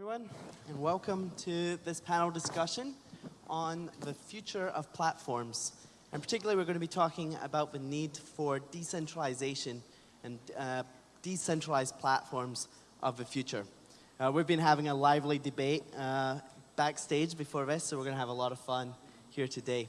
everyone, and welcome to this panel discussion on the future of platforms. And particularly, we're going to be talking about the need for decentralization and uh, decentralized platforms of the future. Uh, we've been having a lively debate uh, backstage before this, so we're going to have a lot of fun here today.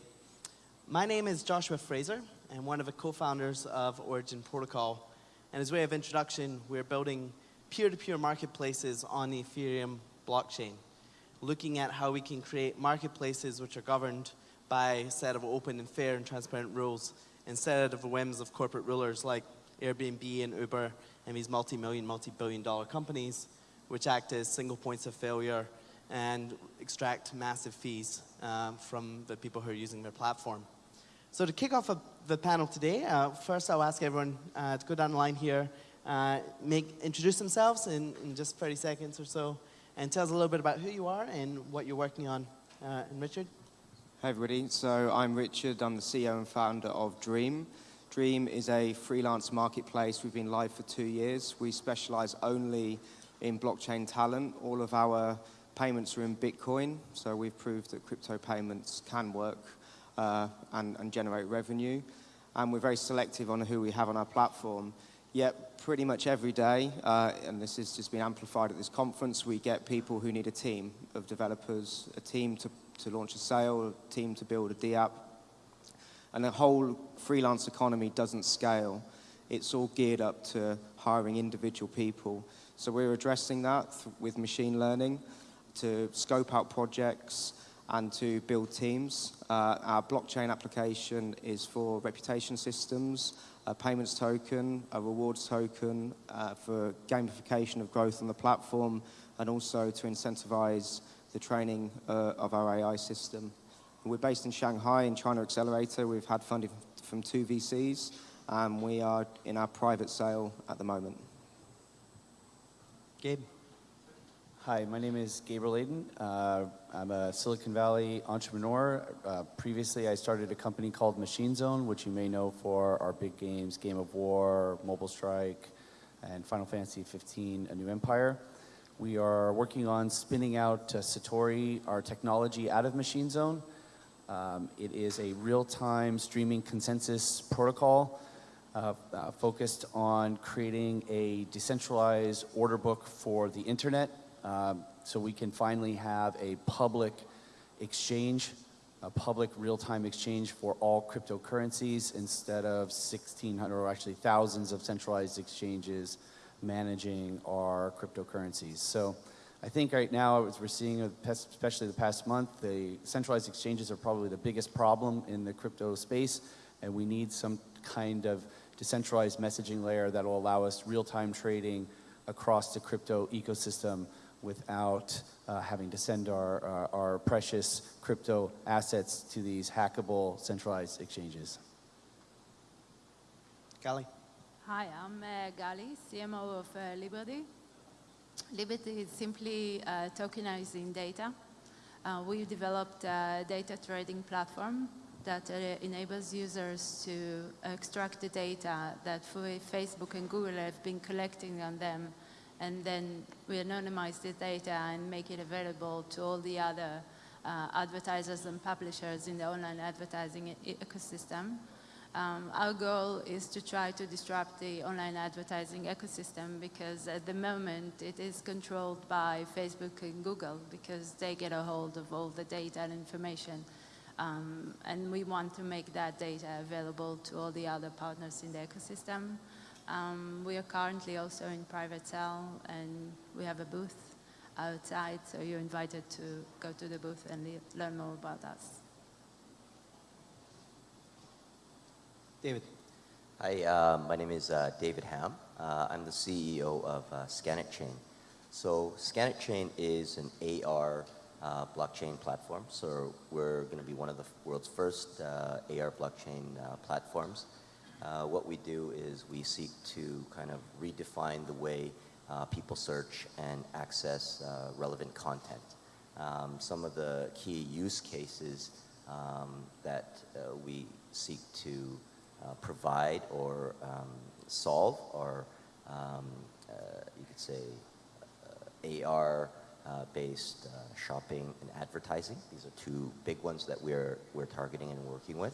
My name is Joshua Fraser, and one of the co-founders of Origin Protocol. And as a way of introduction, we're building peer-to-peer -peer marketplaces on the Ethereum blockchain, looking at how we can create marketplaces which are governed by a set of open and fair and transparent rules instead of the whims of corporate rulers like Airbnb and Uber and these multi-million, multi-billion dollar companies which act as single points of failure and extract massive fees um, from the people who are using their platform. So to kick off the panel today, uh, first I'll ask everyone uh, to go down the line here, uh, make, introduce themselves in, in, just 30 seconds or so, and tell us a little bit about who you are and what you're working on. Uh, and Richard? Hi everybody, so I'm Richard, I'm the CEO and founder of Dream. Dream is a freelance marketplace. We've been live for two years. We specialize only in blockchain talent. All of our payments are in Bitcoin, so we've proved that crypto payments can work uh, and, and, generate revenue. And we're very selective on who we have on our platform. Yet pretty much every day, uh, and this has just been amplified at this conference, we get people who need a team of developers, a team to, to launch a sale, a team to build a DApp. And the whole freelance economy doesn't scale. It's all geared up to hiring individual people. So we're addressing that with machine learning to scope out projects, and to build teams. Uh, our blockchain application is for reputation systems, a payments token, a rewards token uh, for gamification of growth on the platform, and also to incentivize the training uh, of our AI system. We're based in Shanghai in China Accelerator. We've had funding from two VCs, and we are in our private sale at the moment. Gabe. Hi, my name is Gabriel Leydon. Uh, I'm a Silicon Valley entrepreneur. Uh, previously, I started a company called Machine Zone, which you may know for our big games, Game of War, Mobile Strike, and Final Fantasy 15, A New Empire. We are working on spinning out uh, Satori, our technology, out of Machine Zone. Um, it is a real-time streaming consensus protocol uh, uh, focused on creating a decentralized order book for the internet um, so we can finally have a public exchange, a public real-time exchange for all cryptocurrencies instead of 1,600 or actually thousands of centralized exchanges managing our cryptocurrencies. So I think right now, as we're seeing, especially the past month, the centralized exchanges are probably the biggest problem in the crypto space, and we need some kind of decentralized messaging layer that will allow us real-time trading across the crypto ecosystem without uh, having to send our, our, our, precious crypto assets to these hackable centralized exchanges. Gali. Hi, I'm uh, Gali, CMO of uh, Liberty. Liberty is simply uh, tokenizing data. Uh, we developed a data trading platform that uh, enables users to extract the data that Facebook and Google have been collecting on them and then we anonymize the data and make it available to all the other uh, advertisers and publishers in the online advertising e ecosystem. Um, our goal is to try to disrupt the online advertising ecosystem because at the moment it is controlled by Facebook and Google because they get a hold of all the data and information. Um, and we want to make that data available to all the other partners in the ecosystem. Um, we are currently also in private sale and we have a booth outside, so you're invited to go to the booth and learn more about us. David. Hi, uh, my name is uh, David Ham. Uh, I'm the CEO of uh, Scanit Chain. So Scanit Chain is an AR uh, blockchain platform. So we're going to be one of the world's first uh, AR blockchain uh, platforms. Uh, what we do is we seek to kind of redefine the way uh, people search and access uh, relevant content. Um, some of the key use cases um, that uh, we seek to uh, provide or um, solve are, um, you could say, AR based uh, shopping and advertising. These are two big ones that we're, we're targeting and working with.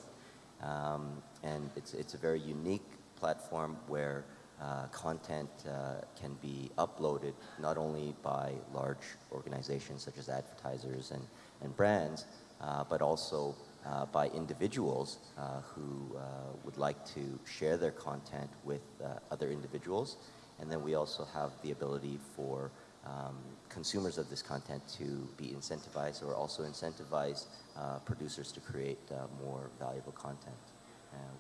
Um, and it's, it's a very unique platform where uh, content uh, can be uploaded not only by large organizations such as advertisers and, and brands, uh, but also uh, by individuals uh, who uh, would like to share their content with other individuals. And then we also have the ability for um, consumers of this content to be incentivized or also incentivize uh, producers to create uh, more valuable content.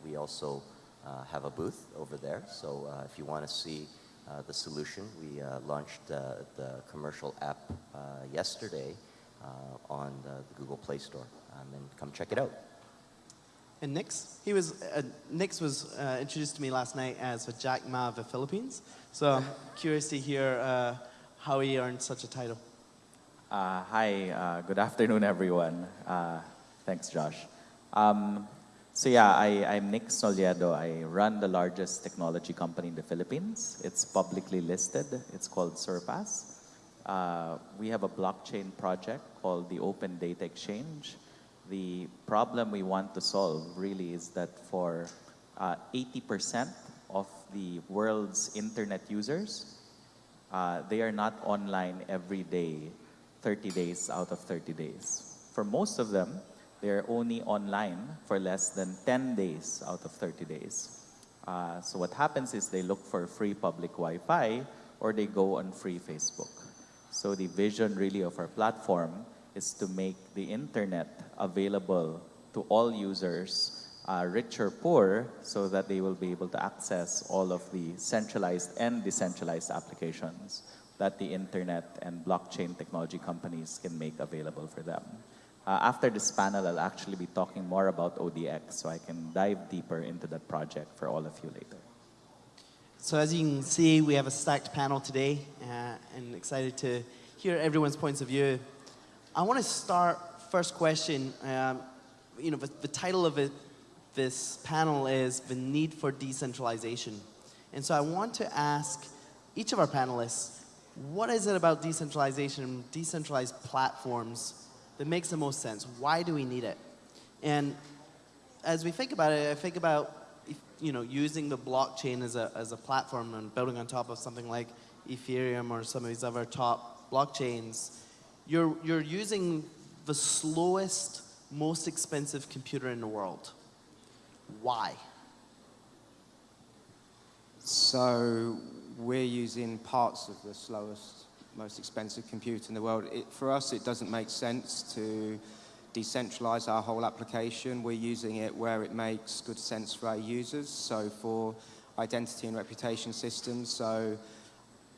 We also uh, have a booth over there, so uh, if you want to see uh, the solution, we launched the commercial app yesterday on the, the Google Play Store, um, and come check it out. And Nix, he was, uh, Nix was uh, introduced to me last night as the Jack Ma of the Philippines. So I'm curious to hear uh, how he earned such a title. Uh, hi, uh, good afternoon, everyone. Uh, thanks, Josh. Um, so yeah, I, I'm Nix Nolledo. I run the largest technology company in the Philippines. It's publicly listed. It's called Xurpas. Uh, we have a blockchain project called the Open Data Exchange. The problem we want to solve really is that for uh, 80% of the world's internet users, uh, they are not online every day, 30 days out of 30 days. For most of them, they're only online for less than 10 days out of 30 days. Uh, so what happens is they look for free public Wi-Fi or they go on free Facebook. So the vision really of our platform is to make the internet available to all users, uh, rich or poor, so that they will be able to access all of the centralized and decentralized applications that the internet and blockchain technology companies can make available for them. Uh, after this panel, I'll actually be talking more about ODX, so I can dive deeper into that project for all of you later. So as you can see, we have a stacked panel today uh, and excited to hear everyone's points of view. I want to start first question. Um, you know, the, the title of it, this panel is the need for decentralization. And so I want to ask each of our panelists, what is it about decentralization, decentralized platforms that makes the most sense? Why do we need it? And as we think about it, I think about you know using the blockchain as a as a platform and building on top of something like Ethereum or some of these other top blockchains. You're you're using the slowest, most expensive computer in the world. Why? So we're using parts of the slowest, most expensive computer in the world. It, for us, it doesn't make sense to decentralize our whole application. We're using it where it makes good sense for our users. So for identity and reputation systems, so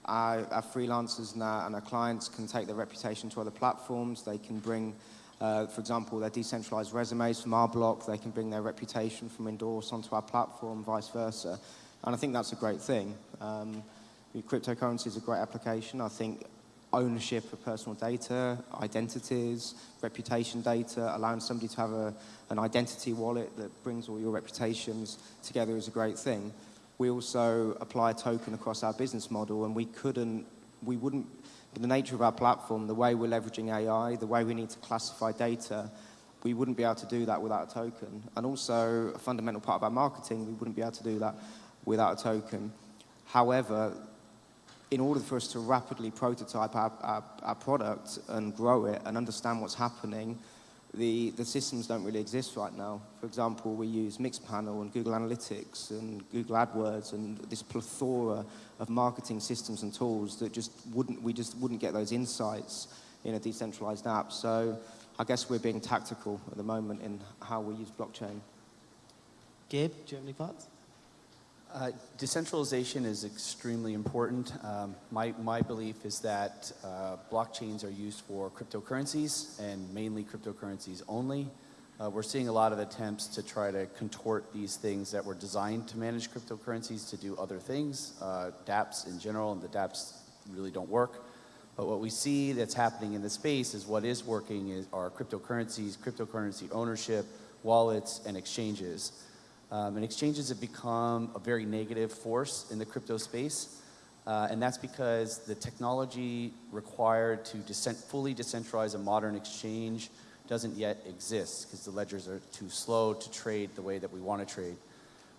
our, our freelancers and our, and our clients can take their reputation to other platforms. They can bring, uh, for example, their decentralized resumes from our block. They can bring their reputation from Endorse onto our platform, vice versa. And I think that's a great thing. Um, cryptocurrency is a great application. I think ownership of personal data, identities, reputation data, allowing somebody to have a, an identity wallet that brings all your reputations together is a great thing. We also apply a token across our business model and we couldn't, we wouldn't, with the nature of our platform, the way we're leveraging AI, the way we need to classify data, we wouldn't be able to do that without a token. And also, a fundamental part of our marketing, we wouldn't be able to do that without a token. However, in order for us to rapidly prototype our, our, our product and grow it and understand what's happening, the, the systems don't really exist right now. For example, we use Mixpanel and Google Analytics and Google AdWords and this plethora of marketing systems and tools that just wouldn't, we just wouldn't get those insights in a decentralized app. So I guess we're being tactical at the moment in how we use blockchain. Gabe, do you have any thoughts? Uh, decentralization is extremely important. Um, my, my belief is that uh, blockchains are used for cryptocurrencies and mainly cryptocurrencies only. Uh, we're seeing a lot of attempts to try to contort these things that were designed to manage cryptocurrencies to do other things, uh, dApps in general, and the dApps really don't work. But what we see that's happening in the space is what is working is, are cryptocurrencies, cryptocurrency ownership, wallets, and exchanges. Um, and exchanges have become a very negative force in the crypto space. Uh, and that's because the technology required to decent, fully decentralize a modern exchange doesn't yet exist because the ledgers are too slow to trade the way that we want to trade.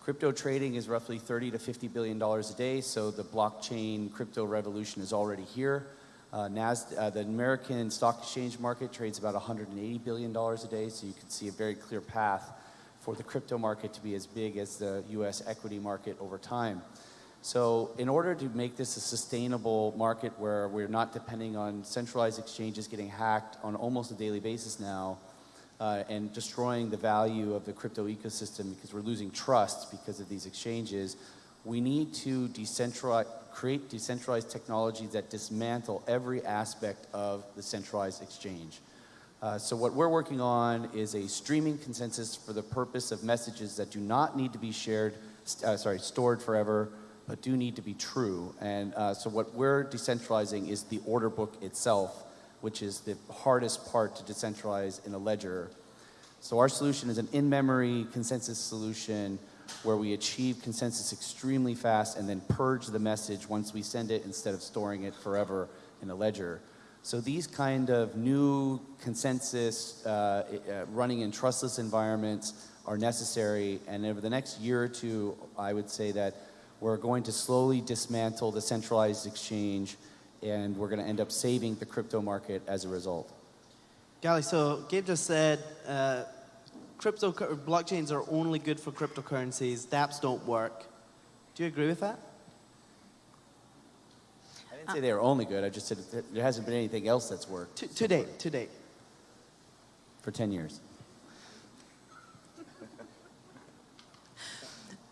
Crypto trading is roughly 30 to 50 billion dollars a day, so the blockchain crypto revolution is already here. Uh, NAS, uh, the American stock exchange market trades about 180 billion dollars a day, so you can see a very clear path for the crypto market to be as big as the U.S. equity market over time. So in order to make this a sustainable market where we're not depending on centralized exchanges getting hacked on almost a daily basis now, uh, and destroying the value of the crypto ecosystem because we're losing trust because of these exchanges, we need to decentralize, create decentralized technologies that dismantle every aspect of the centralized exchange. Uh, so what we're working on is a streaming consensus for the purpose of messages that do not need to be shared, uh, sorry, stored forever, but do need to be true. And uh, so what we're decentralizing is the order book itself, which is the hardest part to decentralize in a ledger. So our solution is an in-memory consensus solution where we achieve consensus extremely fast and then purge the message once we send it instead of storing it forever in a ledger. So these kind of new consensus uh, uh, running in trustless environments are necessary and over the next year or two, I would say that we're going to slowly dismantle the centralized exchange and we're going to end up saving the crypto market as a result. Gali, so Gabe just said uh, crypto blockchains are only good for cryptocurrencies. DApps don't work. Do you agree with that? I didn't say they were only good. I just said there hasn't been anything else that's worked. To, to date, to date. For 10 years.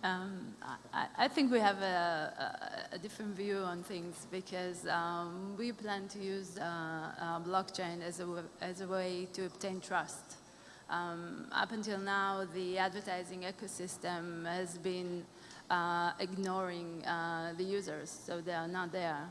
Um, I, I, think we have a, a, a, different view on things because um, we plan to use uh, uh, blockchain as a, as a way to obtain trust. Um, up until now, the advertising ecosystem has been uh, ignoring uh, the users, so they are not there.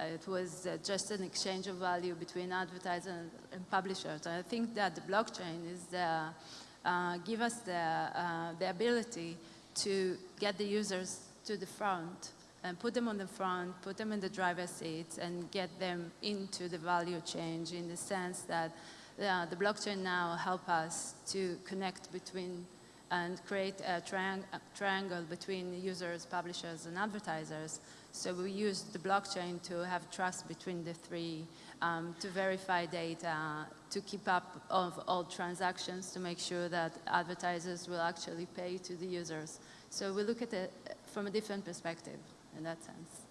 It was uh, just an exchange of value between advertisers and publishers. I think that the blockchain is uh, give us the, the ability to get the users to the front and put them on the front, put them in the driver's seat, and get them into the value change in the sense that uh, the blockchain now help us to connect between and create a, triang a, triangle between users, publishers, and advertisers. So we use the blockchain to have trust between the three, um, to verify data, to keep up of all transactions, to make sure that advertisers will actually pay to the users. So we look at it from a different perspective in that sense.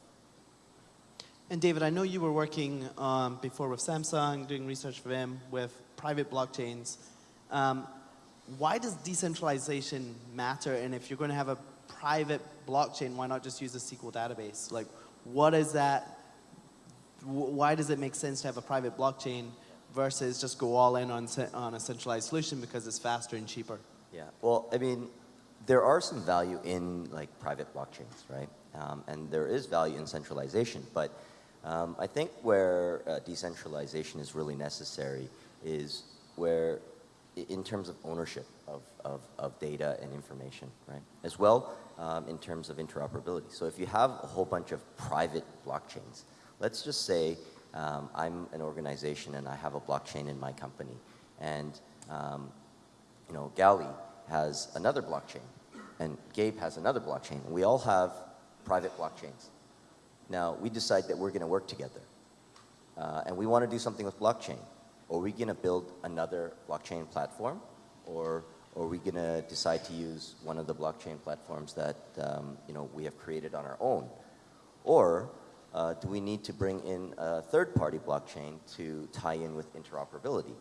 And David, I know you were working um, before with Samsung, doing research for them with private blockchains. Um, why does decentralization matter? And if you're going to have a private blockchain, why not just use a SQL database? Like, what is that? Why does it make sense to have a private blockchain versus just go all in on, on a centralized solution because it's faster and cheaper? Yeah, well, I mean, there are some value in like private blockchains, right? Um, and there is value in centralization, but um, I think where uh, decentralization is really necessary is where, in terms of ownership of, of, of data and information, right? As well um, in terms of interoperability. So if you have a whole bunch of private blockchains, let's just say um, I'm an organization and I have a blockchain in my company, and um, you know, Gali has another blockchain, and Gabe has another blockchain. We all have private blockchains. Now, we decide that we're going to work together, uh, and we want to do something with blockchain. Are we going to build another blockchain platform, or, or are we going to decide to use one of the blockchain platforms that um, you know, we have created on our own? Or uh, do we need to bring in a third-party blockchain to tie in with interoperability?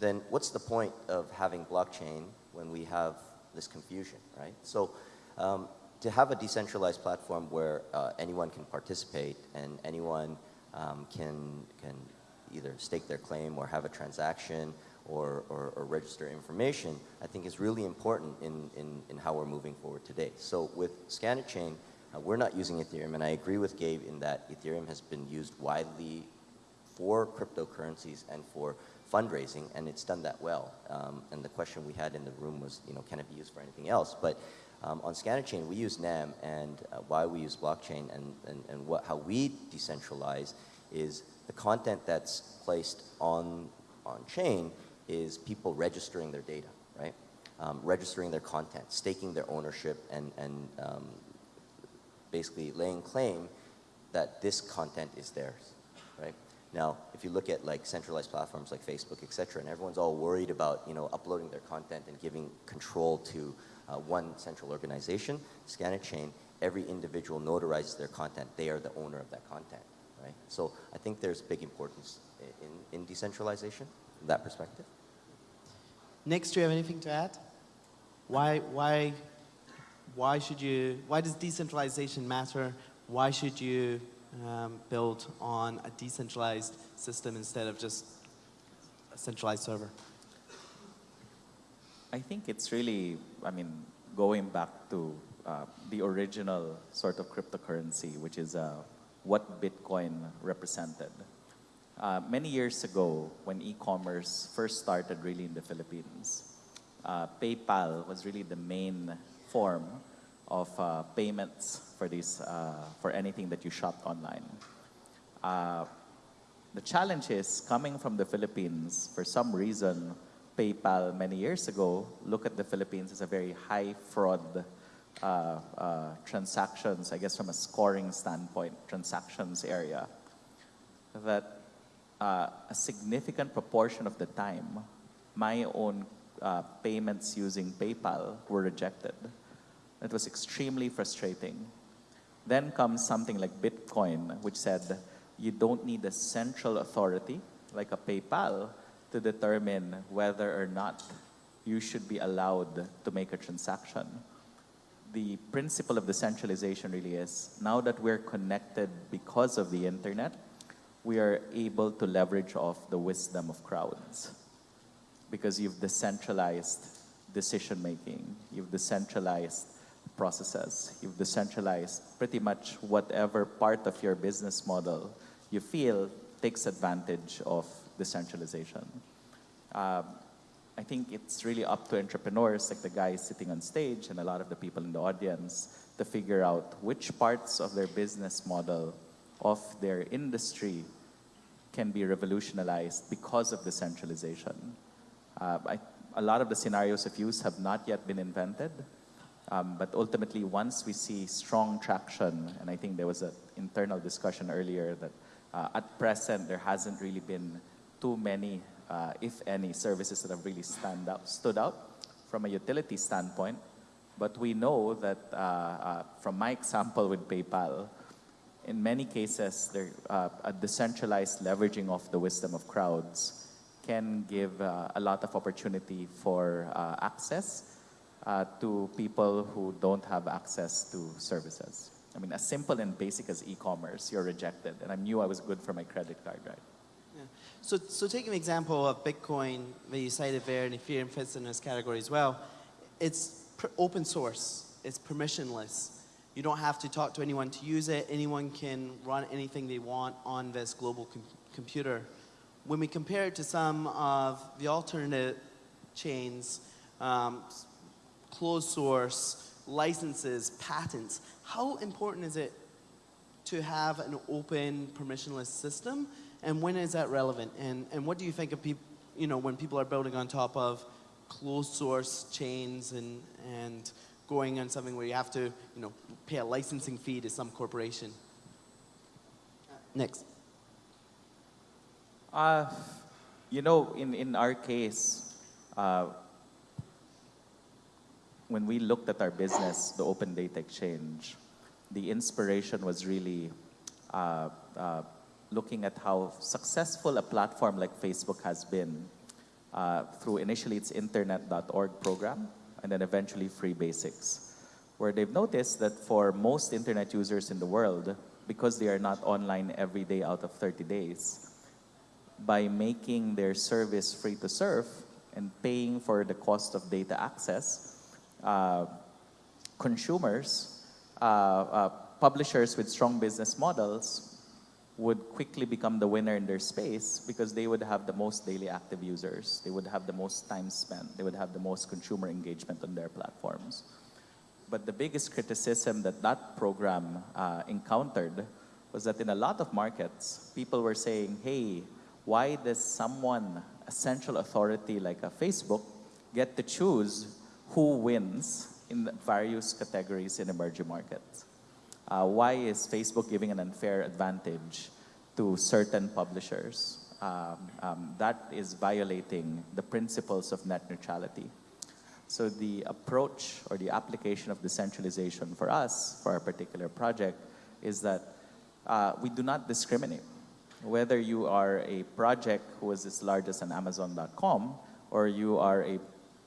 Then what's the point of having blockchain when we have this confusion, right? So um, to have a decentralized platform where uh, anyone can participate and anyone um, can, can either stake their claim or have a transaction or, or, or, register information, I think is really important in, in, in how we're moving forward today. So with Scanit Chain, uh, we're not using Ethereum, and I agree with Gabe in that Ethereum has been used widely for cryptocurrencies and for fundraising, and it's done that well. Um, and the question we had in the room was, you know, can it be used for anything else? But Um, on Scannerchain, we use NEM, and uh, why we use blockchain and, and, and what, how we decentralize is the content that's placed on, on chain is people registering their data, right? Um, registering their content, staking their ownership, and, and um, basically laying claim that this content is theirs, right? Now, if you look at like centralized platforms like Facebook, et cetera, and everyone's all worried about, you know, uploading their content and giving control to uh, one central organization, scan a Scannerchain, every individual notarizes their content. They are the owner of that content, right? So I think there's big importance in, in decentralization, from that perspective. Nix, do you have anything to add? Why, why, why should you, why does decentralization matter? Why should you um, build on a decentralized system instead of just a centralized server? I think it's really, I mean, going back to uh, the original sort of cryptocurrency, which is uh, what Bitcoin represented. Uh, many years ago, when e-commerce first started really in the Philippines, uh, PayPal was really the main form of uh, payments for this, uh, for anything that you shop online. the challenge is coming from the Philippines, for some reason, PayPal many years ago, look at the Philippines as a very high fraud uh, uh, transactions, I guess from a scoring standpoint, transactions area, that uh, a significant proportion of the time, my own uh, payments using PayPal were rejected. It was extremely frustrating. Then comes something like Bitcoin, which said you don't need a central authority like a PayPal to determine whether or not you should be allowed to make a transaction. The principle of decentralization really is now that we're connected because of the internet, we are able to leverage off the wisdom of crowds because you've decentralized decision making, you've decentralized processes, you've decentralized pretty much whatever part of your business model you feel takes advantage of decentralization. Um, I think it's really up to entrepreneurs like the guys sitting on stage and a lot of the people in the audience to figure out which parts of their business model of their industry can be revolutionized because of decentralization. Uh, I, a lot of the scenarios of use have not yet been invented, um, but ultimately once we see strong traction, and I think there was an internal discussion earlier that uh, at present there hasn't really been too many, uh, if any, services that have really stand out, stood out from a utility standpoint. But we know that uh, uh from my example with PayPal, in many cases, there, uh, a decentralized leveraging of the wisdom of crowds can give uh, a lot of opportunity for access to people who don't have access to services. I mean, as simple and basic as e-commerce, you're rejected. And I knew I was good for my credit card, right? Yeah. So, so take an example of Bitcoin that you cited there, and Ethereum fits in this category as well. It's open source. It's permissionless. You don't have to talk to anyone to use it. Anyone can run anything they want on this global com computer. When we compare it to some of the alternate chains, um, closed source, licenses, patents, how important is it to have an open permissionless system and when is that relevant? And, and what do you think of people, you know, when people are building on top of closed source chains and, and going on something where you have to, you know, pay a licensing fee to some corporation? Nix. Uh, you know, in, in our case, uh, when we looked at our business, the Open Data Exchange, the inspiration was really uh, uh looking at how successful a platform like Facebook has been uh, through initially its internet.org program and then eventually Free Basics, where they've noticed that for most internet users in the world, because they are not online every day out of 30 days, by making their service free to serve and paying for the cost of data access, uh, consumers, uh, uh publishers with strong business models would quickly become the winner in their space because they would have the most daily active users. They would have the most time spent. They would have the most consumer engagement on their platforms. But the biggest criticism that that program uh, encountered was that in a lot of markets, people were saying, hey, why does someone, a central authority like a Facebook, get to choose who wins in various categories in emerging markets? Uh, why is Facebook giving an unfair advantage to certain publishers? Um, um, that is violating the principles of net neutrality. So the approach or the application of decentralization for us, for our particular project, is that uh, we do not discriminate. Whether you are a project who is as large as an Amazon.com or you are a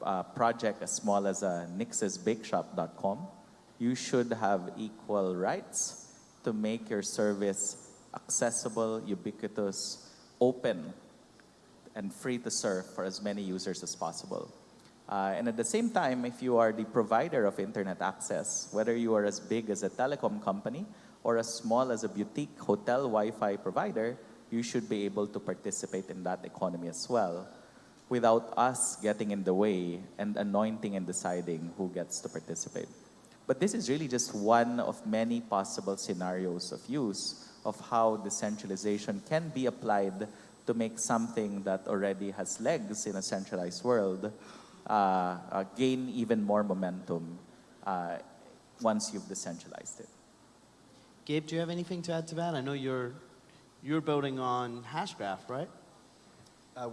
uh, project as small as a nixesbakeshop.com, you should have equal rights to make your service accessible, ubiquitous, open, and free to serve for as many users as possible. Uh, and at the same time, if you are the provider of internet access, whether you are as big as a telecom company or as small as a boutique hotel Wi-Fi provider, you should be able to participate in that economy as well without us getting in the way and anointing and deciding who gets to participate. But this is really just one of many possible scenarios of use of how decentralization can be applied to make something that already has legs in a centralized world uh, uh, gain even more momentum uh, once you've decentralized it. Gabe, do you have anything to add to that? I know you're you're building on Hashgraph, right? Uh,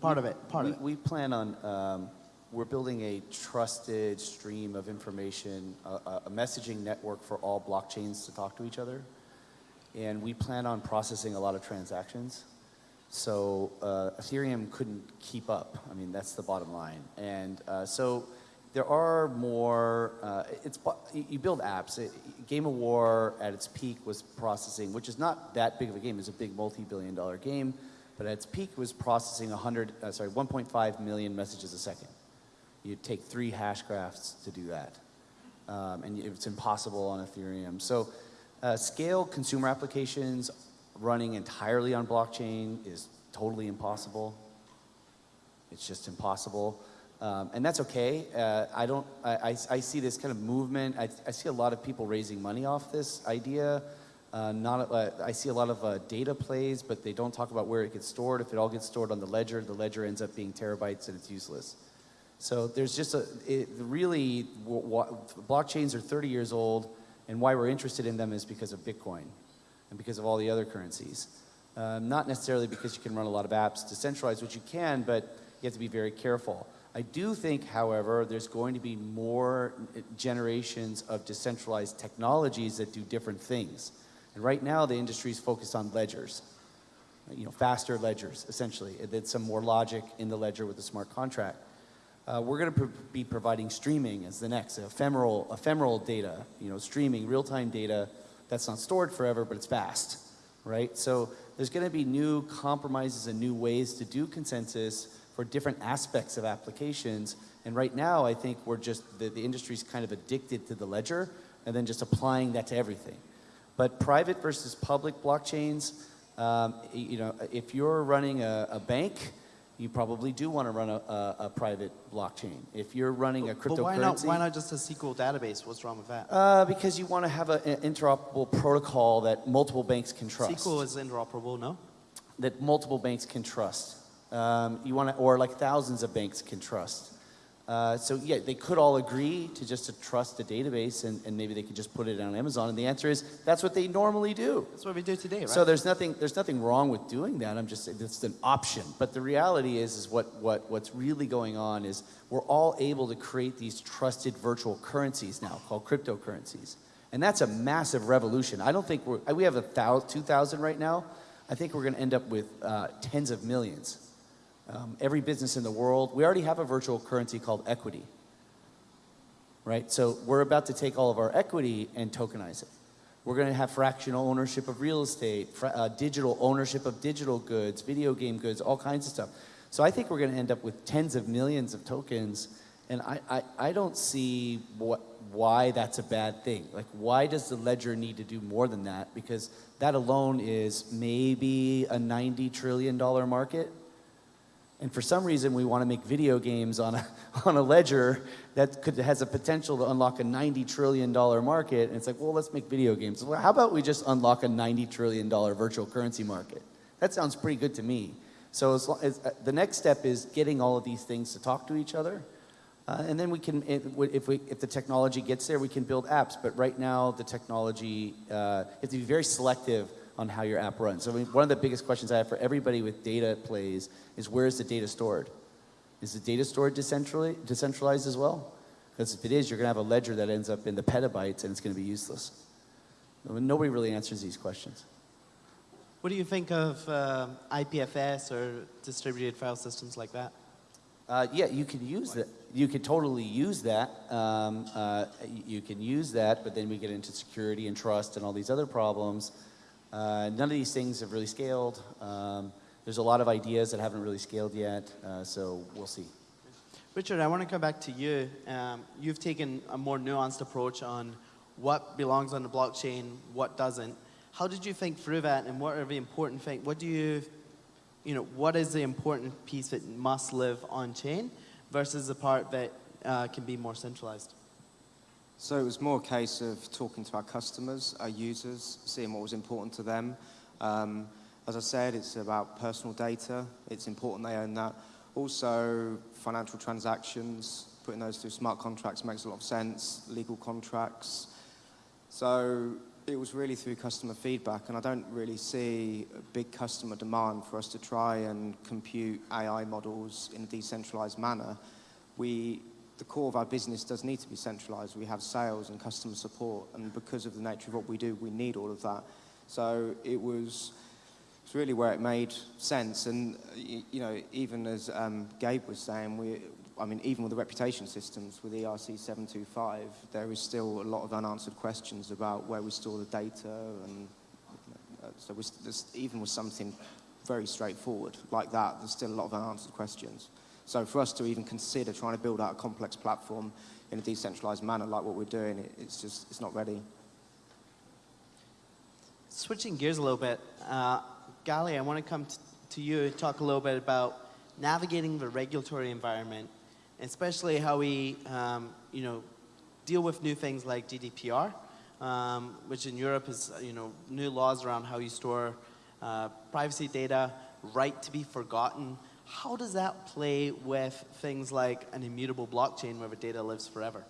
Part of it. Part we, of it. we plan on, um, we're building a trusted stream of information, a, a- messaging network for all blockchains to talk to each other. And we plan on processing a lot of transactions. So uh, Ethereum couldn't keep up. I mean, that's the bottom line. And uh, so there are more, uh, it's, you you build apps. It- Game of War at its peak was processing, which is not that big of a game. It's a big multi-billion dollar game. But at its peak was processing 100, uh, sorry, 1.5 million messages a second. You'd take three hash graphs to do that. Um, and it's impossible on Ethereum. So uh, scale consumer applications running entirely on blockchain is totally impossible. It's just impossible. Um, and that's okay. Uh, I don't, I, I, I see this kind of movement. I, I see a lot of people raising money off this idea. Uh, not, uh, I see a lot of uh, data plays, but they don't talk about where it gets stored. If it all gets stored on the ledger, the ledger ends up being terabytes and it's useless. So there's just a, it, really, blockchains are 30 years old, and why we're interested in them is because of Bitcoin and because of all the other currencies. Um, not necessarily because you can run a lot of apps decentralized, which you can, but you have to be very careful. I do think, however, there's going to be more uh, generations of decentralized technologies that do different things. And right now, the industry is focused on ledgers, you know, faster ledgers, essentially. Then some more logic in the ledger with a smart contract. Uh, we're going to be providing streaming as the next ephemeral, ephemeral data, you know, streaming real-time data that's not stored forever, but it's fast, right? So there's going to be new compromises and new ways to do consensus for different aspects of applications. And right now, I think we're just, the, the industry's kind of addicted to the ledger and then just applying that to everything. But private versus public blockchains, um, you know, if you're running a, a bank, you probably do want to run a, a, a private blockchain. If you're running a cryptocurrency, But why not, why not just a SQL database? What's wrong with that? Uh, because you want to have a- an interoperable protocol that multiple banks can trust. SQL is interoperable, no? that multiple banks can trust. Um, you want to, or like thousands of banks can trust. Uh, so yeah, they could all agree to just to trust a database, and, and maybe they could just put it on Amazon. And the answer is that's what they normally do. That's what we do today, right? So there's nothing there's nothing wrong with doing that. I'm just saying it's an option. But the reality is is what what what's really going on is we're all able to create these trusted virtual currencies now called cryptocurrencies. And that's a massive revolution. I don't think we're we have a thousand, 2,000 right now. I think we're going to end up with uh, tens of millions. Um, every business in the world, we already have a virtual currency called equity. Right? So we're about to take all of our equity and tokenize it. We're going to have fractional ownership of real estate, uh, digital ownership of digital goods, video game goods, all kinds of stuff. So I think we're going to end up with tens of millions of tokens, and I, I, I don't see what, why that's a bad thing. Like, why does the ledger need to do more than that? Because that alone is maybe a $90 trillion market. And for some reason, we want to make video games on a, on a ledger that could, has a potential to unlock a $90 trillion market. And it's like, well, let's make video games. Well, how about we just unlock a $90 trillion virtual currency market? That sounds pretty good to me. So as, as, uh, the next step is getting all of these things to talk to each other. Uh, and then we can, if, we, if the technology gets there, we can build apps. But right now, the technology, uh, you have to be very selective on how your app runs. So I mean, one of the biggest questions I have for everybody with data plays is where is the data stored? Is the data stored decentralized as well? Because if it is, you're going to have a ledger that ends up in the petabytes and it's going to be useless. I mean, Nobody really answers these questions. What do you think of uh, IPFS or distributed file systems like that? Uh, yeah, you can use that. You could totally use that. Um, uh, you can use that, but then we get into security and trust and all these other problems. Uh, none of these things have really scaled. Um, there's a lot of ideas that haven't really scaled yet, uh, so we'll see. Richard, I want to come back to you. Um, you've taken a more nuanced approach on what belongs on the blockchain, what doesn't. How did you think through that, and what are the important things? What do you, you know, what is the important piece that must live on chain versus the part that uh, can be more centralized? So it was more a case of talking to our customers, our users, seeing what was important to them. Um, as I said, it's about personal data. It's important they own that. Also, financial transactions, putting those through smart contracts makes a lot of sense. Legal contracts. So it was really through customer feedback, and I don't really see a big customer demand for us to try and compute AI models in a decentralized manner. We, the core of our business does need to be centralized. We have sales and customer support, and because of the nature of what we do, we need all of that. So it was, it's really where it made sense. And, you know, even as um, Gabe was saying, we, I mean, even with the reputation systems with ERC 725, there is still a lot of unanswered questions about where we store the data. And uh, so we, even with something very straightforward like that, there's still a lot of unanswered questions. So for us to even consider trying to build out a complex platform in a decentralized manner like what we're doing, it, it's just, it's not ready. Switching gears a little bit, uh, Gali, I want to come to you and talk a little bit about navigating the regulatory environment, especially how we, um, you know, deal with new things like GDPR, um, which in Europe is, you know, new laws around how you store uh, privacy data, right to be forgotten. How does that play with things like an immutable blockchain where the data lives forever?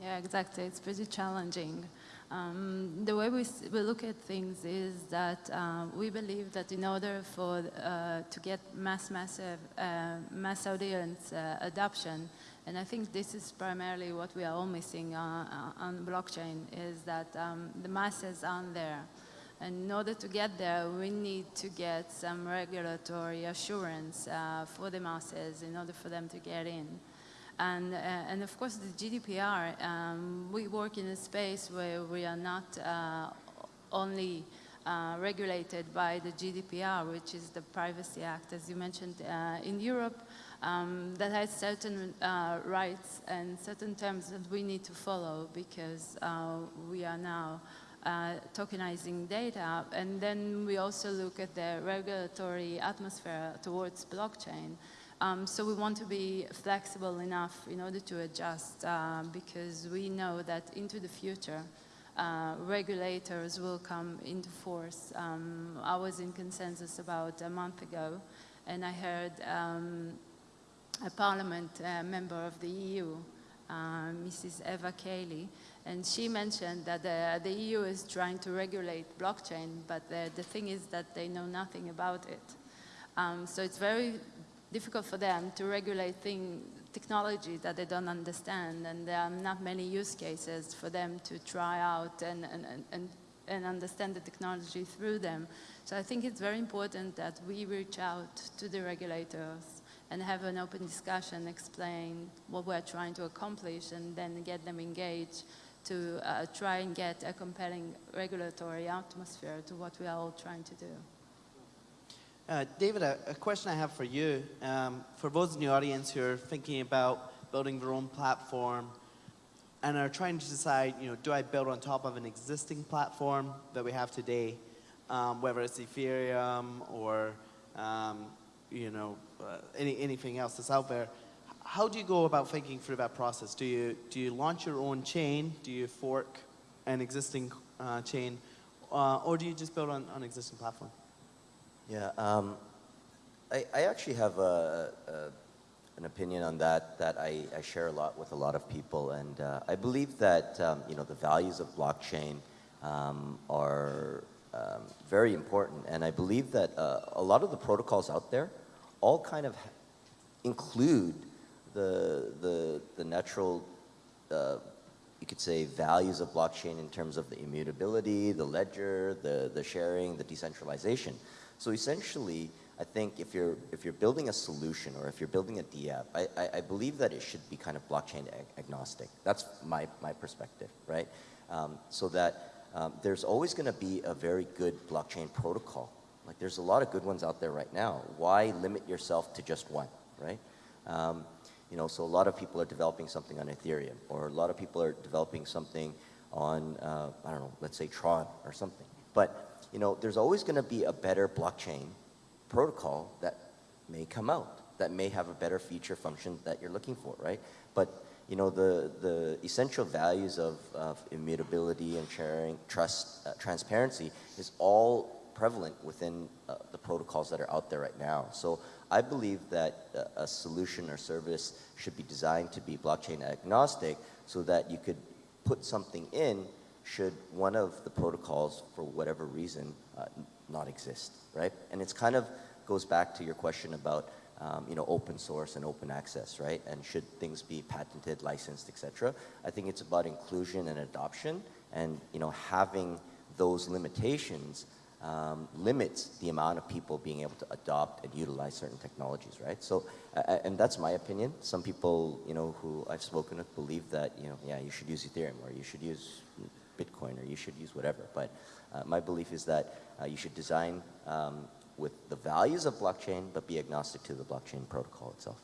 Yeah, exactly. It's pretty challenging. Um, the way we, we look at things is that uh, we believe that in order for uh, to get mass massive uh, mass audience uh, adoption, and I think this is primarily what we are all missing uh, uh, on blockchain is that um, the masses aren't there. And in order to get there, we need to get some regulatory assurance uh, for the masses in order for them to get in. And, uh, and of course, the GDPR, um, we work in a space where we are not uh, only uh, regulated by the GDPR, which is the Privacy Act, as you mentioned, uh, in Europe, um, that has certain uh, rights and certain terms that we need to follow because we are now uh, tokenizing data. And then we also look at the regulatory atmosphere towards blockchain. Um, so we want to be flexible enough in order to adjust uh, because we know that into the future, uh, regulators will come into force. Um, I was in consensus about a month ago, and I heard um, a parliament uh, member of the EU, Mrs. Eva Kaili, and she mentioned that the, the EU is trying to regulate blockchain, but the, the thing is that they know nothing about it. Um, so it's very difficult for them to regulate thing, technology that they don't understand, and there are not many use cases for them to try out and, and- and, and understand the technology through them. So I think it's very important that we reach out to the regulators and have an open discussion, explain what we're trying to accomplish, and then get them engaged to uh, try and get a compelling regulatory atmosphere to what we are all trying to do. Uh, David, a, a question I have for you. Um, for those in the audience who are thinking about building their own platform and are trying to decide, you know, do I build on top of an existing platform that we have today, um, whether it's Ethereum or, um, you know, uh, any, anything else that's out there. How do you go about thinking through that process? Do you, do you launch your own chain? Do you fork an existing uh, chain? Uh, or do you just build on, on existing platform? Yeah, um, I, I actually have a, a, an opinion on that that I, I share a lot with a lot of people, and uh, I believe that um, you know the values of blockchain um, are um, very important, and I believe that uh, a lot of the protocols out there all kind of include the the the natural. Uh, you could say values of blockchain in terms of the immutability, the ledger, the, the sharing, the decentralization. So essentially, I think if you're, if you're building a solution or if you're building a DApp, I, I, I believe that it should be kind of blockchain ag agnostic. That's my, my perspective, right? Um, so that um, there's always going to be a very good blockchain protocol. Like there's a lot of good ones out there right now. Why limit yourself to just one, right? Um, you know, so a lot of people are developing something on Ethereum, or a lot of people are developing something on, uh, I don't know, let's say Tron or something. But, you know, there's always going to be a better blockchain protocol that may come out, that may have a better feature function that you're looking for, right? But, you know, the, the essential values of, of immutability and sharing, trust, uh, transparency is all prevalent within uh, the protocols that are out there right now. So I believe that a, a solution or service should be designed to be blockchain agnostic so that you could put something in should one of the protocols, for whatever reason, uh, not exist, right? And it's kind of goes back to your question about um, you know, open source and open access, right? And should things be patented, licensed, etc. I think it's about inclusion and adoption and you know, having those limitations um, limits the amount of people being able to adopt and utilize certain technologies, right? So, uh, and that's my opinion. Some people, you know, who I've spoken with believe that, you know, yeah, you should use Ethereum or you should use Bitcoin or you should use whatever. But uh, my belief is that uh, you should design um, with the values of blockchain, but be agnostic to the blockchain protocol itself.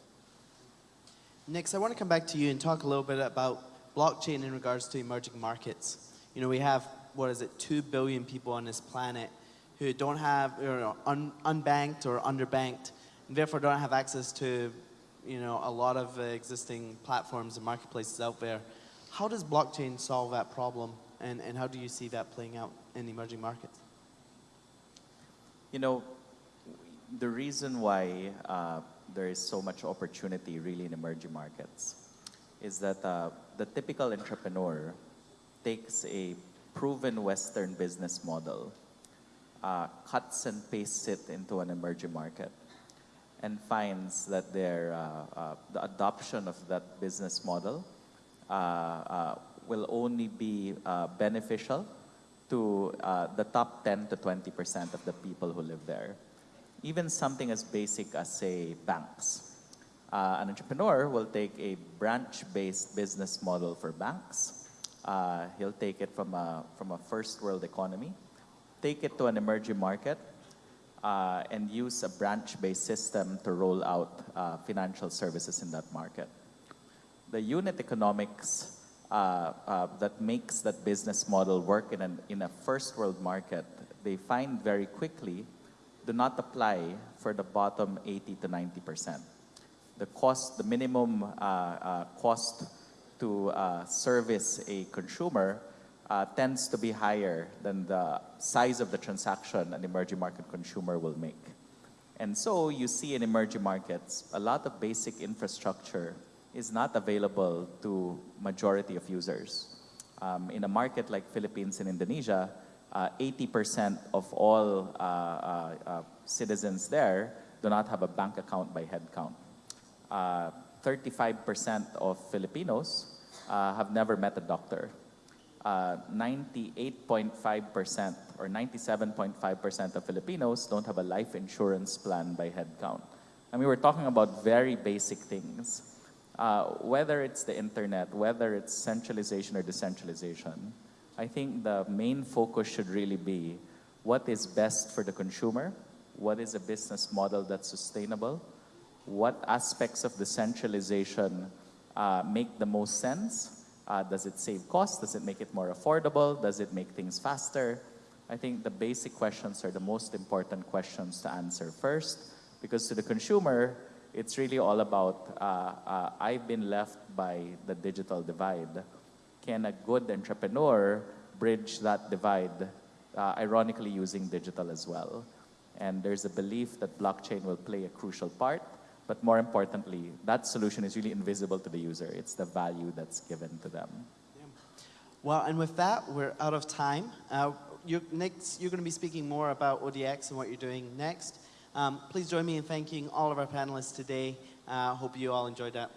Nix, I want to come back to you and talk a little bit about blockchain in regards to emerging markets. You know, we have, what is it, 2 billion people on this planet who don't have, know, un, unbanked or underbanked, and therefore don't have access to, you know, a lot of existing platforms and marketplaces out there. How does blockchain solve that problem, and, and how do you see that playing out in emerging markets? You know, the reason why uh, there is so much opportunity really in emerging markets is that uh, the typical entrepreneur takes a proven Western business model uh, cuts and pastes it into an emerging market and finds that their, uh, uh, the adoption of that business model uh, uh, will only be beneficial to the top 10 to 20% of the people who live there. Even something as basic as, say, banks. an entrepreneur will take a branch-based business model for banks. he'll take it from a, from a first world economy take it to an emerging market uh, and use a branch-based system to roll out uh, financial services in that market. The unit economics uh, uh that makes that business model work in, an, in a first world market, they find very quickly do not apply for the bottom 80 to 90%. The cost, the minimum uh, uh, cost to service a consumer uh, tends to be higher than the size of the transaction an emerging market consumer will make. And so you see in emerging markets, a lot of basic infrastructure is not available to majority of users. Um, in a market like Philippines and Indonesia, 80% uh, of all uh, uh, uh, citizens there do not have a bank account by head count. 35% uh, of Filipinos uh, have never met a doctor 98.5% or 97.5% of Filipinos don't have a life insurance plan by head count. And we were talking about very basic things. Uh, whether it's the internet, whether it's centralization or decentralization, I think the main focus should really be what is best for the consumer, what is a business model that's sustainable, what aspects of decentralization uh, make the most sense, uh, does it save costs? Does it make it more affordable? Does it make things faster? I think the basic questions are the most important questions to answer first Because to the consumer, it's really all about uh, uh, I've been left by the digital divide. Can a good entrepreneur bridge that divide, uh, ironically using digital as well? And there's a belief that blockchain will play a crucial part, but more importantly, that solution is really invisible to the user. It's the value that's given to them. Well, and with that, we're out of time. Uh, you're, next, you're going to be speaking more about ODX and what you're doing next. Um, please join me in thanking all of our panelists today. Uh, hope you all enjoyed that.